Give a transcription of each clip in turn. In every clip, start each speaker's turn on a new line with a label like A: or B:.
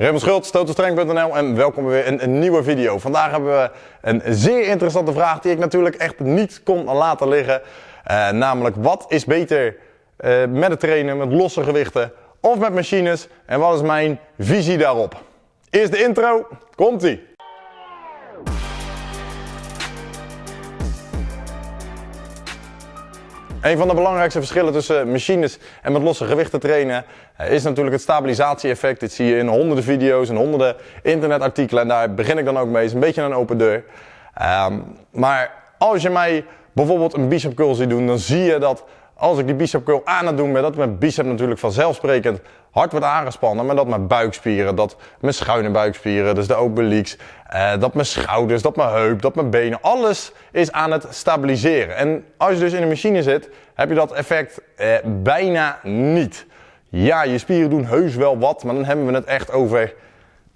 A: Raymond Schultz, totalstreng.nl en welkom weer in een nieuwe video. Vandaag hebben we een zeer interessante vraag die ik natuurlijk echt niet kon laten liggen. Uh, namelijk, wat is beter uh, met het trainen met losse gewichten of met machines? En wat is mijn visie daarop? Eerst de intro, komt-ie! Een van de belangrijkste verschillen tussen machines en met losse gewichten trainen eh, is natuurlijk het stabilisatie-effect. Dit zie je in honderden video's en honderden internetartikelen en daar begin ik dan ook mee. Het is een beetje een open deur. Um, maar als je mij bijvoorbeeld een bicep curl ziet doen, dan zie je dat als ik die bicep curl aan het doen ben, dat mijn bicep natuurlijk vanzelfsprekend hard wordt aangespannen, maar dat mijn buikspieren, dat mijn schuine buikspieren, dus de obliques, eh, dat mijn schouders, dat mijn heup, dat mijn benen, alles is aan het stabiliseren. En als je dus in een machine zit, heb je dat effect eh, bijna niet. Ja, je spieren doen heus wel wat, maar dan hebben we het echt over,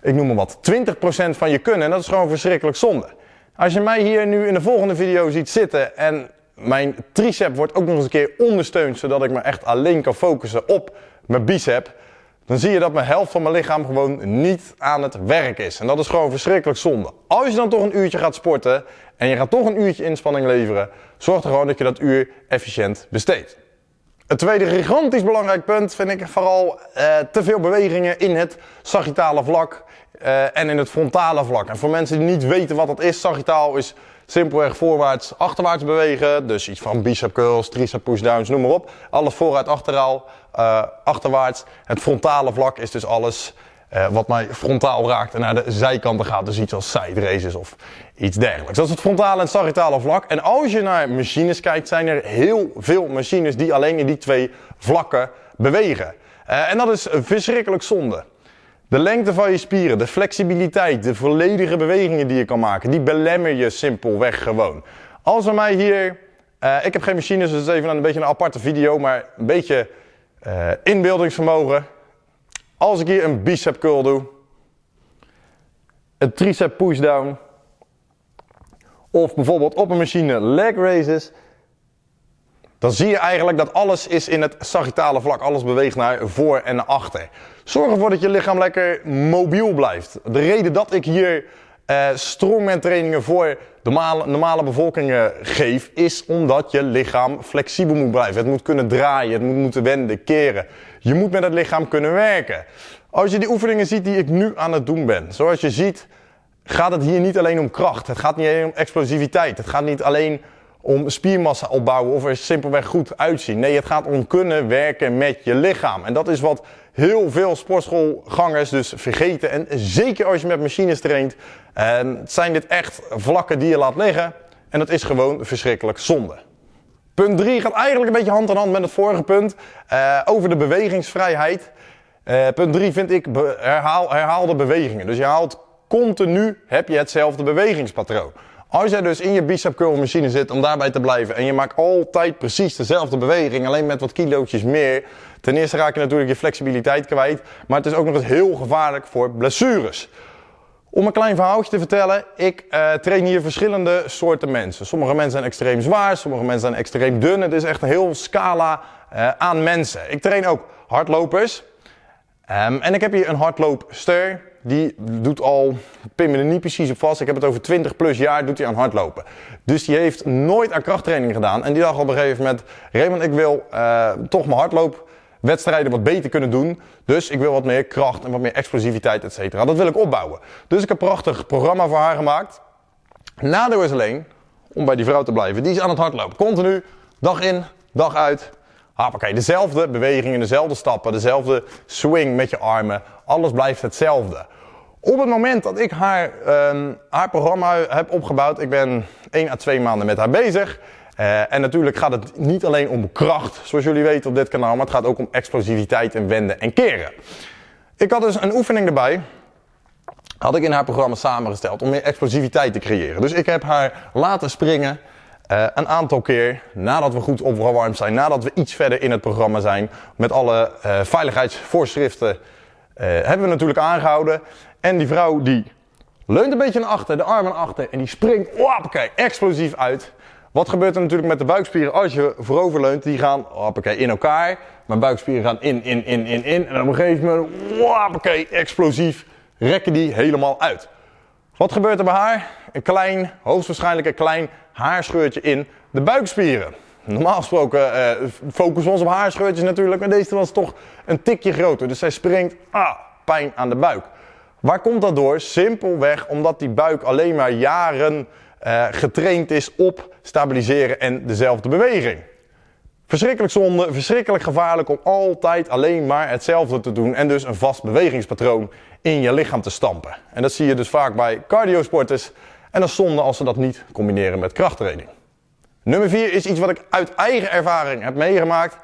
A: ik noem maar wat, 20% van je kunnen. En dat is gewoon verschrikkelijk zonde. Als je mij hier nu in de volgende video ziet zitten en mijn tricep wordt ook nog eens een keer ondersteund, zodat ik me echt alleen kan focussen op mijn bicep. Dan zie je dat mijn helft van mijn lichaam gewoon niet aan het werk is. En dat is gewoon verschrikkelijk zonde. Als je dan toch een uurtje gaat sporten en je gaat toch een uurtje inspanning leveren, zorg er gewoon dat je dat uur efficiënt besteedt. Het tweede gigantisch belangrijk punt vind ik vooral eh, te veel bewegingen in het sagittale vlak uh, en in het frontale vlak. En voor mensen die niet weten wat dat is, sagittaal is simpelweg voorwaarts, achterwaarts bewegen. Dus iets van bicep curls, tricep pushdowns, noem maar op. Alles vooruit, achterhaal, uh, achterwaarts. Het frontale vlak is dus alles uh, wat mij frontaal raakt en naar de zijkanten gaat. Dus iets als side races of iets dergelijks. Dat is het frontale en sagittale vlak. En als je naar machines kijkt, zijn er heel veel machines die alleen in die twee vlakken bewegen. En dat is verschrikkelijk zonde. De lengte van je spieren, de flexibiliteit, de volledige bewegingen die je kan maken, die belemmer je simpelweg gewoon. Als we mij hier, uh, ik heb geen machines, dus het is even een beetje een aparte video, maar een beetje uh, inbeeldingsvermogen. Als ik hier een bicep curl doe, een tricep pushdown, of bijvoorbeeld op een machine leg raises, dan zie je eigenlijk dat alles is in het sagittale vlak. Alles beweegt naar voor en naar achter. Zorg ervoor dat je lichaam lekker mobiel blijft. De reden dat ik hier uh, strongman trainingen voor normale, normale bevolking geef, is omdat je lichaam flexibel moet blijven. Het moet kunnen draaien, het moet moeten wenden, keren. Je moet met het lichaam kunnen werken. Als je die oefeningen ziet die ik nu aan het doen ben, zoals je ziet, gaat het hier niet alleen om kracht. Het gaat niet alleen om explosiviteit. Het gaat niet alleen om spiermassa opbouwen of er simpelweg goed uitzien. Nee, het gaat om kunnen werken met je lichaam. En dat is wat heel veel sportschoolgangers dus vergeten. En zeker als je met machines traint, zijn dit echt vlakken die je laat liggen. En dat is gewoon verschrikkelijk zonde. Punt 3 gaat eigenlijk een beetje hand in hand met het vorige punt uh, over de bewegingsvrijheid. Uh, punt 3 vind ik herhaal, herhaalde bewegingen. Dus je haalt continu heb je hetzelfde bewegingspatroon. Als jij dus in je bicep curl machine zit om daarbij te blijven en je maakt altijd precies dezelfde beweging, alleen met wat kilootjes meer. Ten eerste raak je natuurlijk je flexibiliteit kwijt, maar het is ook nog eens heel gevaarlijk voor blessures. Om een klein verhaaltje te vertellen, ik uh, train hier verschillende soorten mensen. Sommige mensen zijn extreem zwaar, sommige mensen zijn extreem dun. Het is echt een heel scala uh, aan mensen. Ik train ook hardlopers. Um, en ik heb hier een hardloopster die doet al, pin me er niet precies op vast, ik heb het over 20 plus jaar, doet hij aan hardlopen. Dus die heeft nooit aan krachttraining gedaan. En die dacht op een gegeven moment, Raymond, ik wil uh, toch mijn hardloopwedstrijden wat beter kunnen doen. Dus ik wil wat meer kracht en wat meer explosiviteit, et cetera. Dat wil ik opbouwen. Dus ik heb een prachtig programma voor haar gemaakt. Nadeel is alleen, om bij die vrouw te blijven, die is aan het hardlopen. Continu, dag in, dag uit. Hoppakee, dezelfde bewegingen, dezelfde stappen, dezelfde swing met je armen. Alles blijft hetzelfde. Op het moment dat ik haar, uh, haar programma heb opgebouwd, ik ben 1 à 2 maanden met haar bezig. Uh, en natuurlijk gaat het niet alleen om kracht, zoals jullie weten op dit kanaal, maar het gaat ook om explosiviteit en wenden en keren. Ik had dus een oefening erbij, had ik in haar programma samengesteld om meer explosiviteit te creëren. Dus ik heb haar laten springen uh, een aantal keer nadat we goed opgewarmd zijn, nadat we iets verder in het programma zijn, met alle uh, veiligheidsvoorschriften uh, hebben we natuurlijk aangehouden. En die vrouw die leunt een beetje naar achter, de armen naar achter en die springt hoppakee, explosief uit. Wat gebeurt er natuurlijk met de buikspieren als je voorover leunt? Die gaan hoppakee, in elkaar. Mijn buikspieren gaan in, in, in, in, in. En op een gegeven moment hoppakee, explosief rekken die helemaal uit. Wat gebeurt er bij haar? Een klein, hoogstwaarschijnlijk een klein haarscheurtje in de buikspieren. Normaal gesproken uh, focussen we ons op haarscheurtjes natuurlijk, maar deze was toch een tikje groter. Dus zij springt, ah, pijn aan de buik. Waar komt dat door? Simpelweg omdat die buik alleen maar jaren uh, getraind is op stabiliseren en dezelfde beweging. Verschrikkelijk zonde, verschrikkelijk gevaarlijk om altijd alleen maar hetzelfde te doen en dus een vast bewegingspatroon in je lichaam te stampen. En dat zie je dus vaak bij cardiosporters en dat is zonde als ze dat niet combineren met krachttraining. Nummer 4 is iets wat ik uit eigen ervaring heb meegemaakt.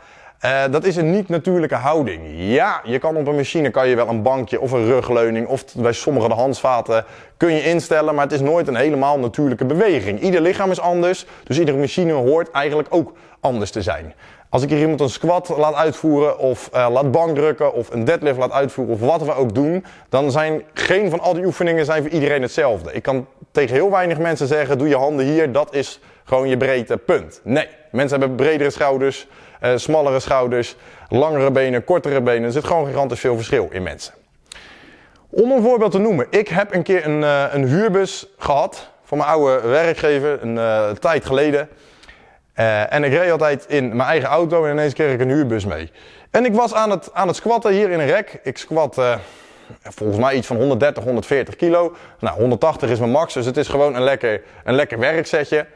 A: Uh, dat is een niet-natuurlijke houding. Ja, je kan op een machine kan je wel een bankje of een rugleuning of bij sommige de handvaten kun je instellen, maar het is nooit een helemaal natuurlijke beweging. Ieder lichaam is anders, dus iedere machine hoort eigenlijk ook anders te zijn. Als ik hier iemand een squat laat uitvoeren of uh, laat bankdrukken of een deadlift laat uitvoeren of wat we ook doen, dan zijn geen van al die oefeningen zijn voor iedereen hetzelfde. Ik kan tegen heel weinig mensen zeggen, doe je handen hier, dat is gewoon je breedte, punt. Nee, mensen hebben bredere schouders, uh, smallere schouders, langere benen, kortere benen. Er zit gewoon gigantisch veel verschil in mensen. Om een voorbeeld te noemen, ik heb een keer een, uh, een huurbus gehad van mijn oude werkgever, een uh, tijd geleden. en ik reed altijd in mijn eigen auto en ineens kreeg ik een huurbus mee. En ik was aan het, aan het squatten hier in een rek. Ik squat volgens mij iets van 130, 140 kilo. Nou, 180 is mijn max, dus het is gewoon een lekker, een lekker werksetje.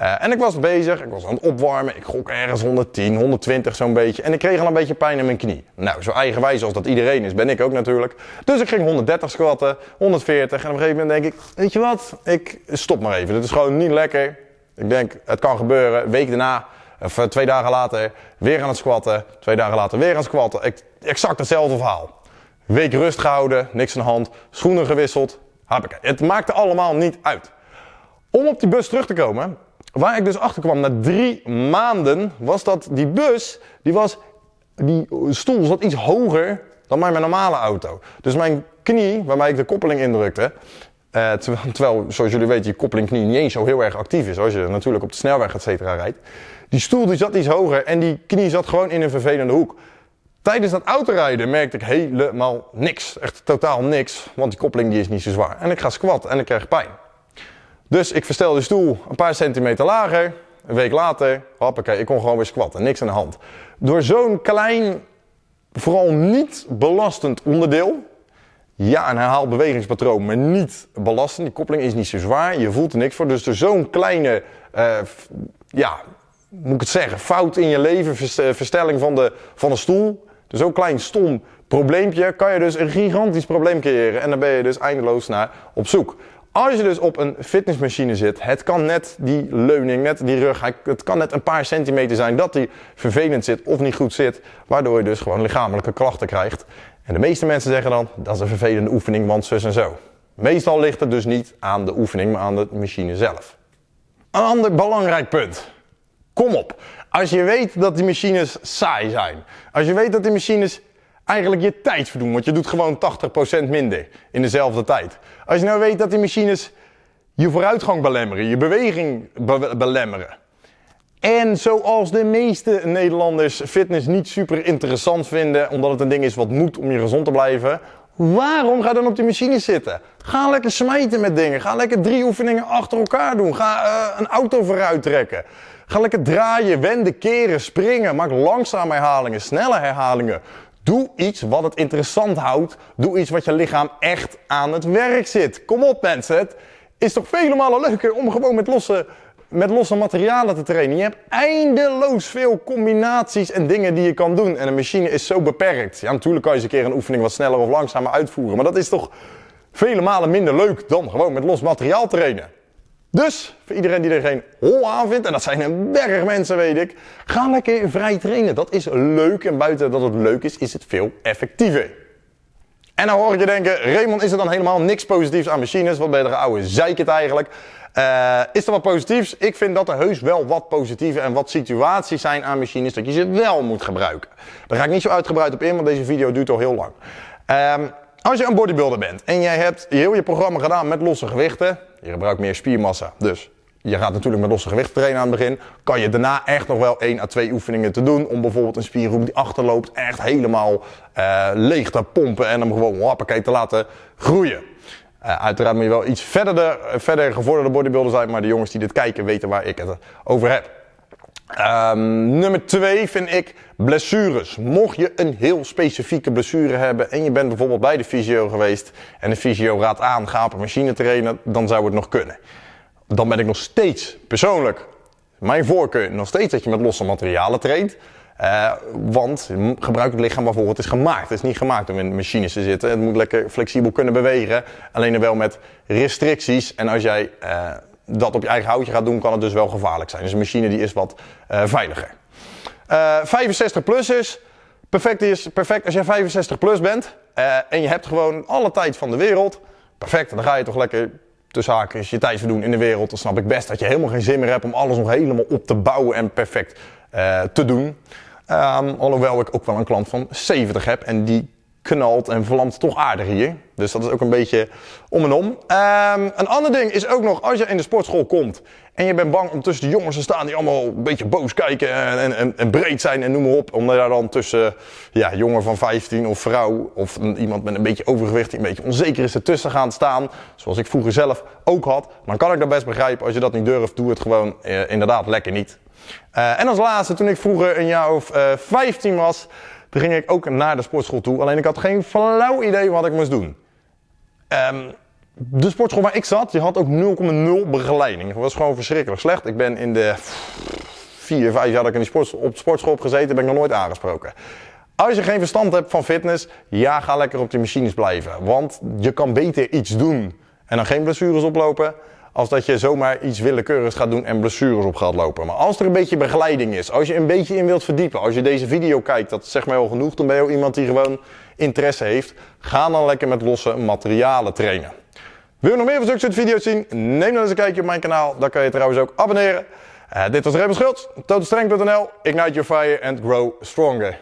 A: Uh, en ik was bezig, ik was aan het opwarmen, ik gok ergens 110, 120 zo'n beetje. En ik kreeg al een beetje pijn in mijn knie. Nou, zo eigenwijs als dat iedereen is, ben ik ook natuurlijk. Dus ik ging 130 squatten, 140 en op een gegeven moment denk ik, weet je wat, ik stop maar even. Dit is gewoon niet lekker. Ik denk, het kan gebeuren. Week daarna, of eh, twee dagen later, weer aan het squatten. Twee dagen later weer aan het squatten. Ik, exact hetzelfde verhaal. Week rust gehouden, niks aan de hand, schoenen gewisseld. Hoppakee. Het maakte allemaal niet uit. Om op die bus terug te komen, waar ik dus achter kwam na drie maanden, was dat die bus, die, was, die stoel zat iets hoger dan mijn normale auto. Dus mijn knie, waarmee ik de koppeling indrukte, uh, terwijl, zoals jullie weten, je koppeling knie niet eens zo heel erg actief is als je natuurlijk op de snelweg et cetera rijdt. Die stoel die zat iets hoger en die knie zat gewoon in een vervelende hoek. Tijdens dat autorijden merkte ik helemaal niks. Echt totaal niks, want die koppeling die is niet zo zwaar. En ik ga squatten en ik krijg pijn. Dus ik verstel de stoel een paar centimeter lager. Een week later, hoppakee, ik kon gewoon weer squatten. Niks aan de hand. Door zo'n klein, vooral niet belastend onderdeel. Ja, een herhaald bewegingspatroon, maar niet belastend. Die koppeling is niet zo zwaar, je voelt er niks voor. Dus door zo'n kleine, uh, ja, moet ik het zeggen, fout in je leven, verstelling van de, van de stoel. Dus zo'n klein stom probleempje kan je dus een gigantisch probleem creëren. En dan ben je dus eindeloos naar op zoek. Als je dus op een fitnessmachine zit, het kan net die leuning, net die rug, het kan net een paar centimeter zijn dat die vervelend zit of niet goed zit, waardoor je dus gewoon lichamelijke klachten krijgt. En de meeste mensen zeggen dan, dat is een vervelende oefening, want zus en zo. Meestal ligt het dus niet aan de oefening, maar aan de machine zelf. Een ander belangrijk punt. Kom op. Als je weet dat die machines saai zijn, als je weet dat die machines eigenlijk je tijd verdoen. Want je doet gewoon 80% minder in dezelfde tijd. Als je nou weet dat die machines je vooruitgang belemmeren, je beweging belemmeren. En zoals de meeste Nederlanders fitness niet super interessant vinden, omdat het een ding is wat moet om je gezond te blijven. Waarom ga dan op die machine zitten? Ga lekker smijten met dingen. Ga lekker drie oefeningen achter elkaar doen. Ga uh, een auto vooruit trekken. Ga lekker draaien, wenden, keren, springen. Maak langzame herhalingen, snelle herhalingen. Doe iets wat het interessant houdt. Doe iets wat je lichaam echt aan het werk zit. Kom op mensen, het is toch vele malen leuker om gewoon met losse, met losse materialen te trainen. Je hebt eindeloos veel combinaties en dingen die je kan doen. En een machine is zo beperkt. Ja, natuurlijk kan je eens een keer een oefening wat sneller of langzamer uitvoeren. Maar dat is toch vele malen minder leuk dan gewoon met los materiaal trainen. Dus, voor iedereen die er geen hol aan vindt, en dat zijn een berg mensen weet ik, ga lekker vrij trainen. Dat is leuk en buiten dat het leuk is, is het veel effectiever. En dan hoor ik je denken, Raymond, is er dan helemaal niks positiefs aan machines? Wat ben je er oude zeik het eigenlijk? Uh, is er wat positiefs? Ik vind dat er heus wel wat positieve en wat situaties zijn aan machines dat je ze wel moet gebruiken. Daar ga ik niet zo uitgebreid op in, want deze video duurt al heel lang. Um, als je een bodybuilder bent en jij hebt heel je programma gedaan met losse gewichten, je gebruikt meer spiermassa, dus je gaat natuurlijk met losse gewicht trainen aan het begin. Kan je daarna echt nog wel 1 à 2 oefeningen te doen. Om bijvoorbeeld een spiergroep die achterloopt echt helemaal uh, leeg te pompen. En hem gewoon hoppakee te laten groeien. Uh, uiteraard moet je wel iets verder, de, verder gevorderde bodybuilder zijn. Maar de jongens die dit kijken weten waar ik het over heb. Um, nummer 2 vind ik blessures. Mocht je een heel specifieke blessure hebben en je bent bijvoorbeeld bij de fysio geweest en de fysio raadt aan, ga op een machine trainen, dan zou het nog kunnen dan ben ik nog steeds persoonlijk, mijn voorkeur, nog steeds dat je met losse materialen traint. Uh, want gebruik het lichaam waarvoor het is gemaakt. Het is niet gemaakt om in machines te zitten. Het moet lekker flexibel kunnen bewegen. Alleen wel met restricties. En als jij uh, dat op je eigen houtje gaat doen, kan het dus wel gevaarlijk zijn. Dus een machine die is wat uh, veiliger. 65 plus is perfect, is perfect als jij 65 plus bent. en je hebt gewoon alle tijd van de wereld. Perfect, dan ga je toch lekker tussen haakjes je tijd verdoen in de wereld, dan snap ik best dat je helemaal geen zin meer hebt om alles nog helemaal op te bouwen en perfect uh, te doen. Um, alhoewel ik ook wel een klant van 70 heb en die knalt en vlamt toch aardig hier. Dus dat is ook een beetje om en om. Um, een ander ding is ook nog, als je in de sportschool komt en je bent bang om tussen de jongens te staan die allemaal een beetje boos kijken en, en, breed zijn en noem maar op. Om daar dan tussen ja, jongen van 15 of vrouw of iemand met een beetje overgewicht die een beetje onzeker is ertussen gaan staan. Zoals ik vroeger zelf ook had. Dan kan ik dat best begrijpen. Als je dat niet durft, doe het gewoon eh, inderdaad lekker niet. Uh, en als laatste, toen ik vroeger een jaar of uh, eh, 15 was, toen ging ik ook naar de sportschool toe. Alleen ik had geen flauw idee wat ik moest doen. Um, de sportschool waar ik zat, die had ook 0,0 begeleiding. Dat was gewoon verschrikkelijk slecht. Ik ben in de 4, 5 jaar dat ik in die sport, op de sportschool heb gezeten, ben ik nog nooit aangesproken. Als je geen verstand hebt van fitness, ja, ga lekker op die machines blijven. Want je kan beter iets doen en dan geen blessures oplopen, als dat je zomaar iets willekeurigs gaat doen en blessures op gaat lopen. Maar als er een beetje begeleiding is, als je een beetje in wilt verdiepen, als je deze video kijkt, dat zegt mij al genoeg, dan ben je ook iemand die gewoon interesse heeft. Ga dan lekker met losse materialen trainen. Wil je nog meer van zulke soort video's zien? Neem dan eens een kijkje op mijn kanaal. Daar kan je trouwens ook abonneren. Uh, dit was Remy Schultz, totalstrength.nl. Ignite your fire and grow stronger.